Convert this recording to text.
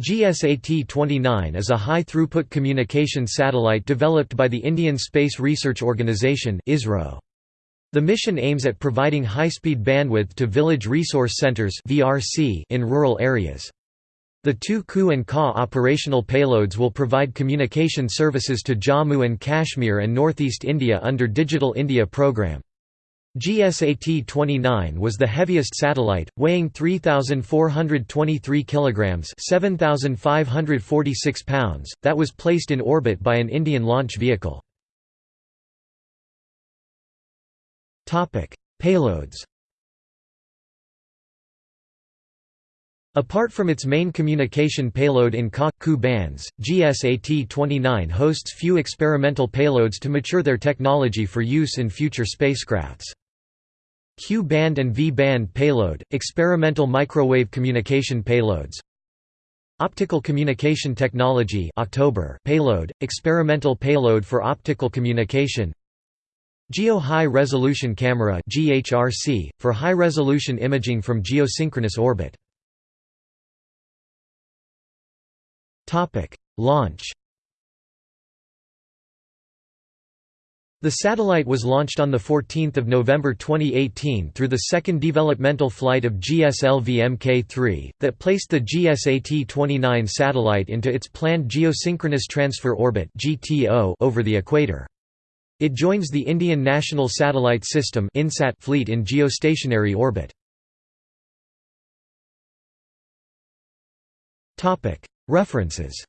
GSAT-29 is a high-throughput communication satellite developed by the Indian Space Research Organisation The mission aims at providing high-speed bandwidth to village resource centers in rural areas. The two Ku and Ka operational payloads will provide communication services to Jammu and Kashmir and northeast India under Digital India program. GSAT-29 was the heaviest satellite, weighing 3,423 kilograms (7,546 pounds), that was placed in orbit by an Indian launch vehicle. Topic: Payloads. Apart from its main communication payload in Ka-Ku bands, GSAT-29 hosts few experimental payloads to mature their technology for use in future spacecrafts. Q-band and V-band payload, experimental microwave communication payloads. Optical communication technology October payload, experimental payload for optical communication. Geo High Resolution Camera GHRC, for high-resolution imaging from geosynchronous orbit. Launch The satellite was launched on 14 November 2018 through the second developmental flight of GSLV Mk3, that placed the GSAT-29 satellite into its planned Geosynchronous Transfer Orbit over the equator. It joins the Indian National Satellite System fleet in geostationary orbit. References